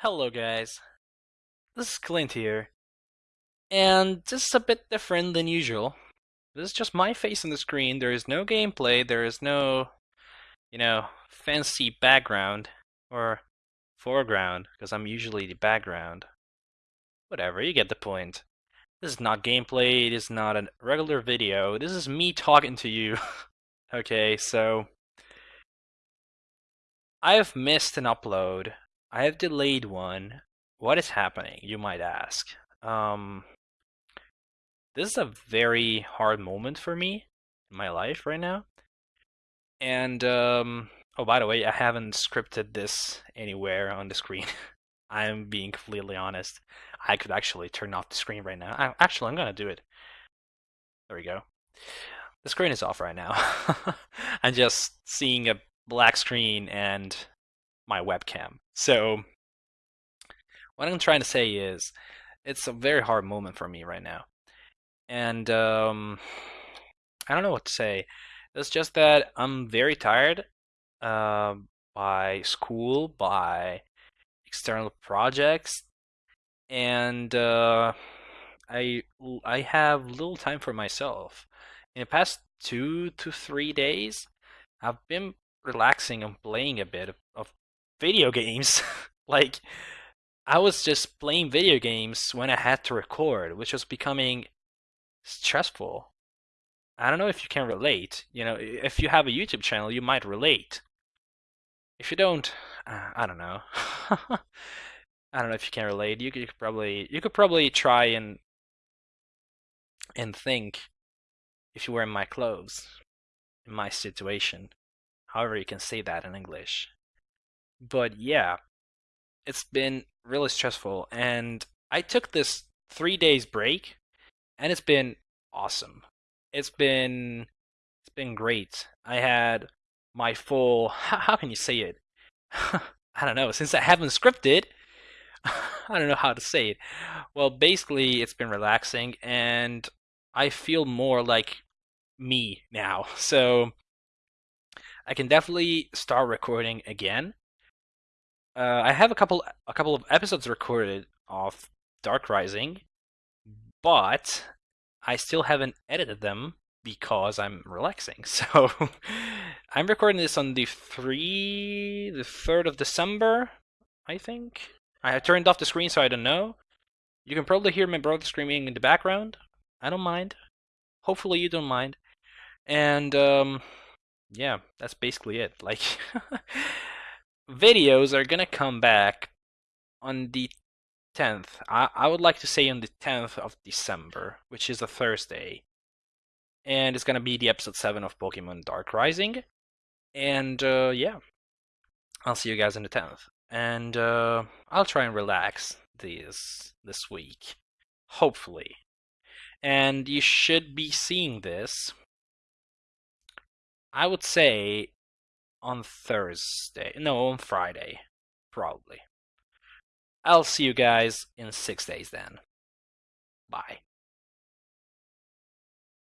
Hello guys, this is Clint here, and this is a bit different than usual. This is just my face on the screen, there is no gameplay, there is no, you know, fancy background or foreground, because I'm usually the background. Whatever, you get the point. This is not gameplay, it is not a regular video, this is me talking to you. okay, so... I've missed an upload I have delayed one. What is happening, you might ask? Um, this is a very hard moment for me in my life right now. And, um, oh, by the way, I haven't scripted this anywhere on the screen. I'm being completely honest. I could actually turn off the screen right now. I, actually, I'm gonna do it. There we go. The screen is off right now. I'm just seeing a black screen and my webcam. So what I'm trying to say is it's a very hard moment for me right now. And um, I don't know what to say. It's just that I'm very tired uh, by school, by external projects, and uh, I I have little time for myself. In the past two to three days, I've been relaxing and playing a bit of, of video games. like, I was just playing video games when I had to record, which was becoming stressful. I don't know if you can relate. You know, if you have a YouTube channel, you might relate. If you don't, uh, I don't know. I don't know if you can relate. You could, you could probably you could probably try and and think if you were in my clothes, in my situation. However, you can say that in English but yeah, it's been really stressful. And I took this three days break, and it's been awesome. It's been it's been great. I had my full how, how can you say it? I don't know. Since I haven't scripted, I don't know how to say it. Well, basically, it's been relaxing, and I feel more like me now. So I can definitely start recording again uh, I have a couple a couple of episodes recorded of Dark Rising, but I still haven't edited them because I'm relaxing. So I'm recording this on the three the third of December, I think. I have turned off the screen so I don't know. You can probably hear my brother screaming in the background. I don't mind. Hopefully you don't mind. And um yeah, that's basically it. Like videos are gonna come back on the 10th. I, I would like to say on the 10th of December, which is a Thursday. And it's gonna be the episode 7 of Pokemon Dark Rising. And uh, yeah, I'll see you guys on the 10th. And uh, I'll try and relax this this week, hopefully. And you should be seeing this. I would say on Thursday. No, on Friday, probably. I'll see you guys in six days then. Bye.